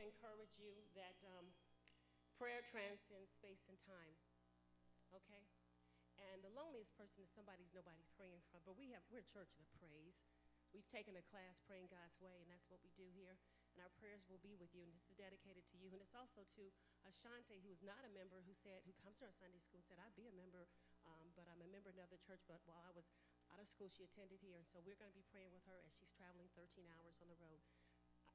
to encourage you that um, prayer transcends space and time. Okay? And the loneliest person is somebody nobody praying for. But we have, we're a church that prays. We've taken a class praying God's way, and that's what we do here. And our prayers will be with you, and this is dedicated to you. And it's also to Ashante, who is not a member, who said, who comes to our Sunday school, said, I'd be a member, um, but I'm a member of another church. But while I was out of school, she attended here, and so we're going to be praying with her as she's traveling 13 hours on the road.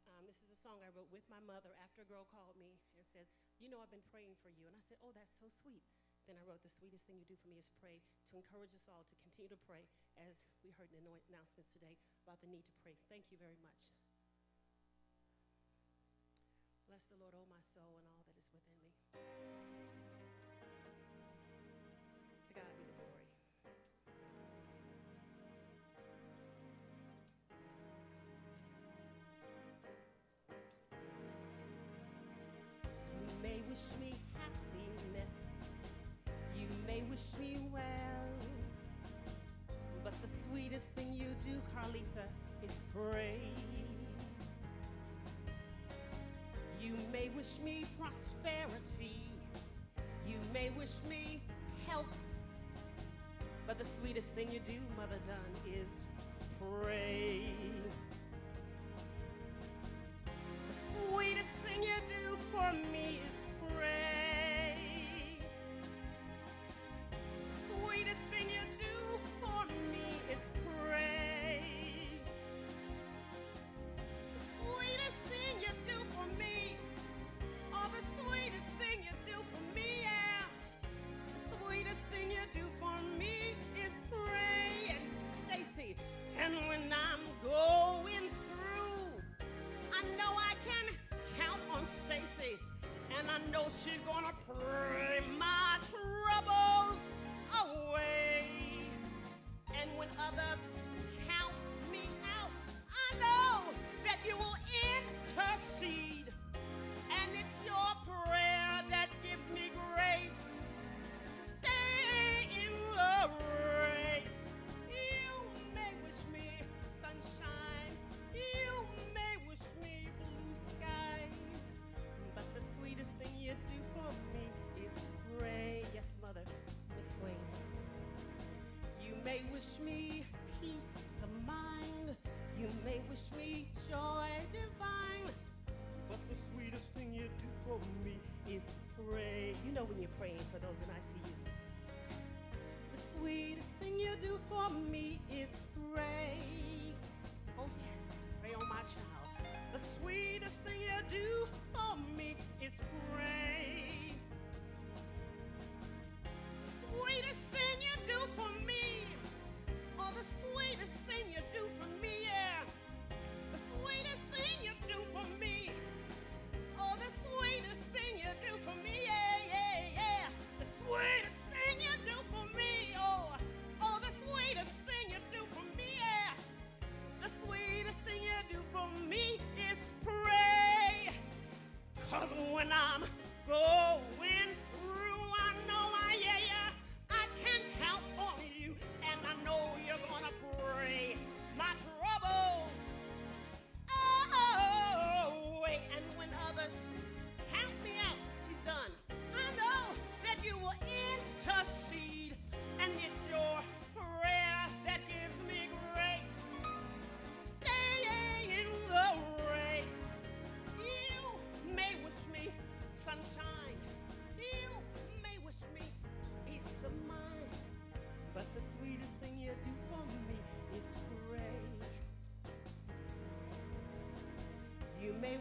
Um, this is a song I wrote with my mother after a girl called me and said, You know, I've been praying for you. And I said, Oh, that's so sweet. Then I wrote, The sweetest thing you do for me is pray, to encourage us all to continue to pray, as we heard in the announcements today about the need to pray. Thank you very much. Bless the Lord, oh my soul, and all that is within me. Wish me happiness, you may wish me well, but the sweetest thing you do, Carlitha, is pray. You may wish me prosperity, you may wish me health, but the sweetest thing you do, Mother Dunn, is pray. I know she's gonna pray my troubles wish me peace of mind. You may wish me joy divine. But the sweetest thing you do for me is pray. You know when you're praying for those in ICU. The sweetest thing you do for me I'm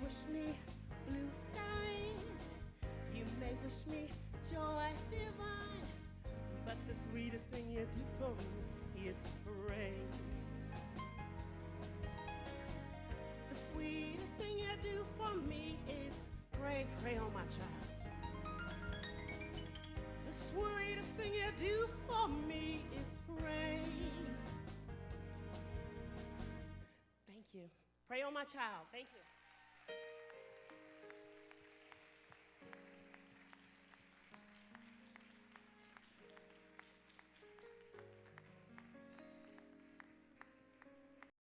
wish me blue skies. You may wish me joy divine. But the sweetest thing you do for me is pray. The sweetest thing you do for me is pray. Pray on my child. The sweetest thing you do for me is pray. Thank you. Pray on my child. Thank you.